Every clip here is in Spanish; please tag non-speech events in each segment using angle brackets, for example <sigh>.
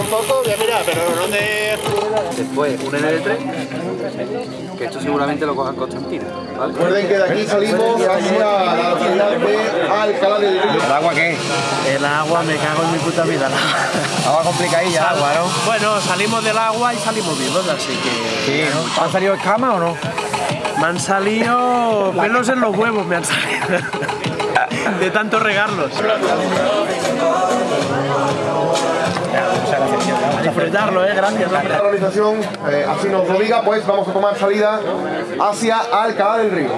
un poco, voy a mirar, pero no te... Después un NL3, que esto seguramente lo cojan Constantino. ¿vale? Recuerden que de aquí salimos hacia la localidad de Alcalá del Río. ¿El agua qué? El agua, me cago en mi puta vida. <laughs> Agua complicadilla, agua, ¿no? Bueno, salimos del agua y salimos vivos, así que... Sí, ¿no? ¿Han salido escamas o no? Me han salido pelos en los huevos, me han salido. <laughs> De tanto regarlos. Disfrutarlo, eh, gracias. hombre. La organización eh, así nos lo diga, pues vamos a tomar salida hacia Alcalá del Río.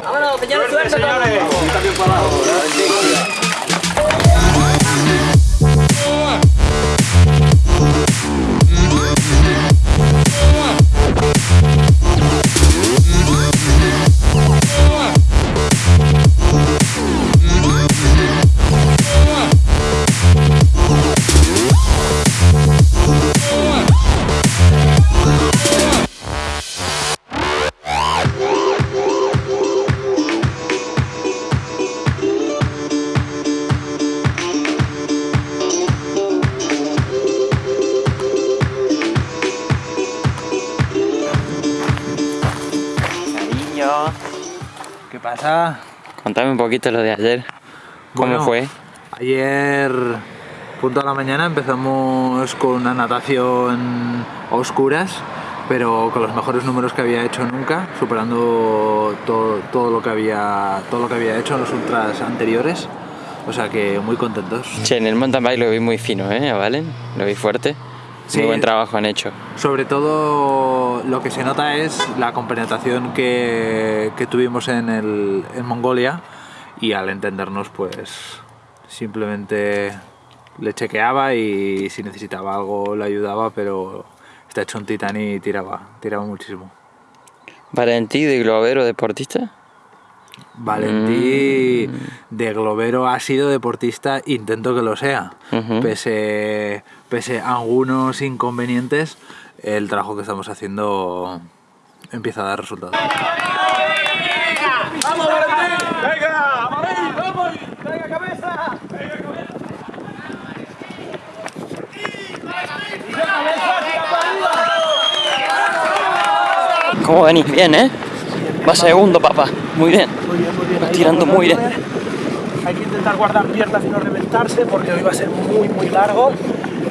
Contame un poquito lo de ayer. ¿Cómo Bueno, fue? Ayer, punto a la mañana, empezamos con una natación a oscuras, pero con los mejores números que había hecho nunca, superando todo, todo lo que había todo lo que había hecho en los ultras anteriores. O sea que muy contentos. Che, en el mountain bike lo vi muy fino, ¿eh? ¿Valen? Lo vi fuerte. Sí. Muy buen trabajo han hecho. Sobre todo lo que se nota es la compenetración que, que tuvimos en, el, en Mongolia y al entendernos pues simplemente le chequeaba y si necesitaba algo le ayudaba, pero está hecho un titán y tiraba, tiraba muchísimo. Valentí de globero deportista. Valentí de globero ha sido deportista, intento que lo sea. Pese, pese a algunos inconvenientes, el trabajo que estamos haciendo empieza a dar resultados. ¿Cómo venís? Bien, ¿eh? Va segundo, papá. Muy bien. Muy bien, muy bien. Ahí tirando muy bien. Hay que intentar guardar piernas y no reventarse porque hoy va a ser muy, muy largo.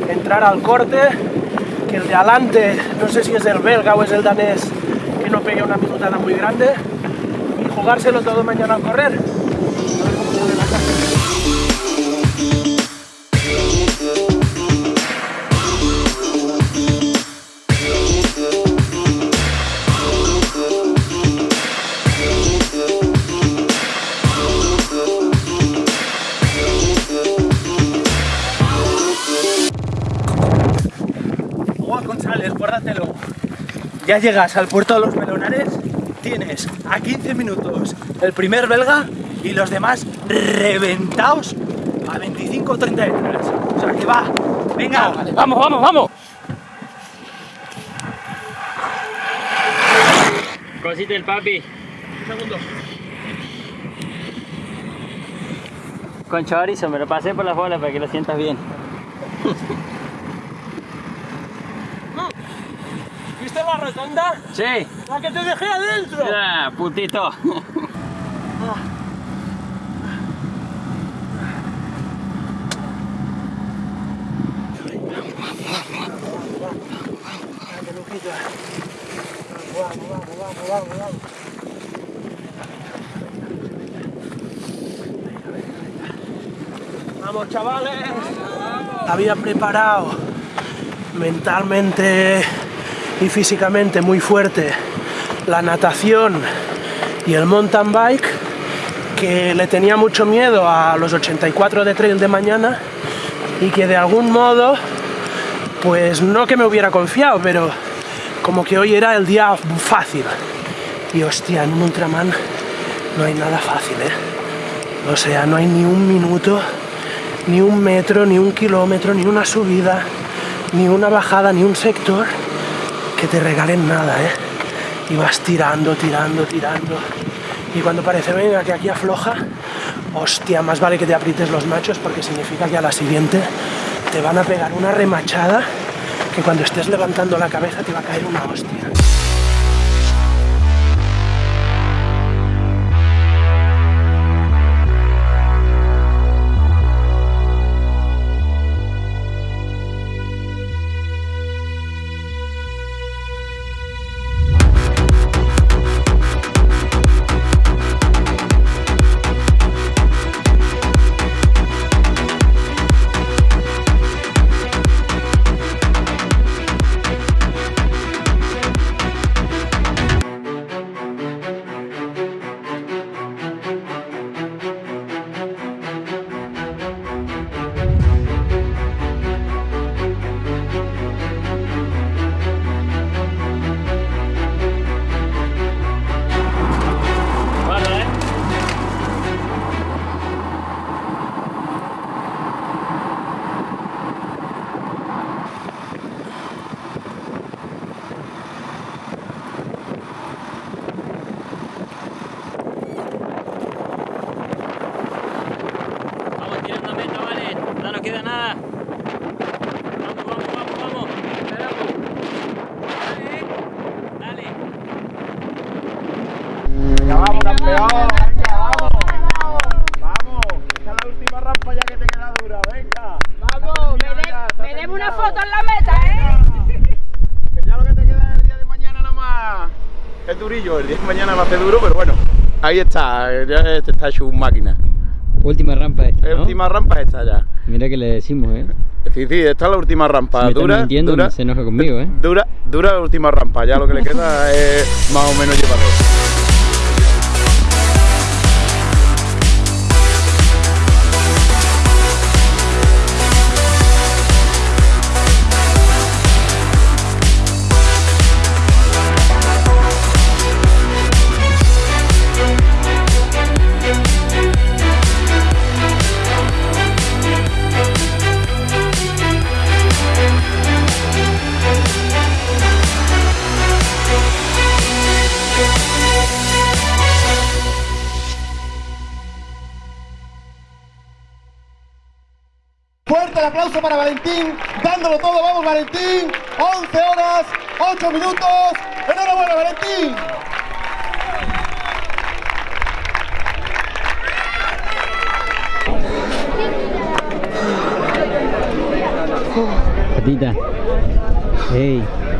Entrar al corte, que el de adelante, no sé si es el belga o es el danés, que no pegue una minutada muy grande. Y jugárselo todo mañana al correr. González, guárdatelo. Ya llegas al puerto de los Melonares, tienes a 15 minutos el primer belga y los demás reventados a 25 o 30 detrás. O sea que va, venga, Vamos, vamos, vamos. Cosita el papi. un segundo. Con chorizo, me lo pasé por las bolas para que lo sientas bien. <laughs> Sí. La que te dejé adentro. Ya, putito. Vamos, chavales. Había preparado mentalmente y físicamente muy fuerte la natación y el mountain bike, que le tenía mucho miedo a los 84 de trail de mañana y que de algún modo, pues no que me hubiera confiado, pero como que hoy era el día fácil. Y hostia, en un Ultraman no hay nada fácil, ¿eh? O sea, no hay ni un minuto, ni un metro, ni un kilómetro, ni una subida, ni una bajada, ni un sector que te regalen nada, ¿eh? Y vas tirando, tirando, tirando. Y cuando parece, venga, que aquí afloja, hostia, más vale que te aprietes los machos porque significa que a la siguiente te van a pegar una remachada que cuando estés levantando la cabeza te va a caer una hostia. Campeón. Venga, vamos. Vamos. Esta es la última rampa ya que te queda dura. Venga. Vamos, me, de- me debe una foto en la meta, ¿eh? Ya lo que te queda el día de mañana nada más. Es durillo, el día de mañana va a ser duro, pero bueno. Ahí está, ya este está hecho un máquina. Última rampa esta, ¿no? última rampa esta ya. Mira que le decimos, ¿eh? Sí, sí, esta es la última rampa. Si dura, mintiendo, dura, se enoja conmigo, ¿eh? dura, dura la última rampa. Ya lo que le queda es más o menos llevarlo. El aplauso para Valentín, dándolo todo, vamos Valentín, 11 horas, 8 minutos, enhorabuena Valentín. Patita. Hey.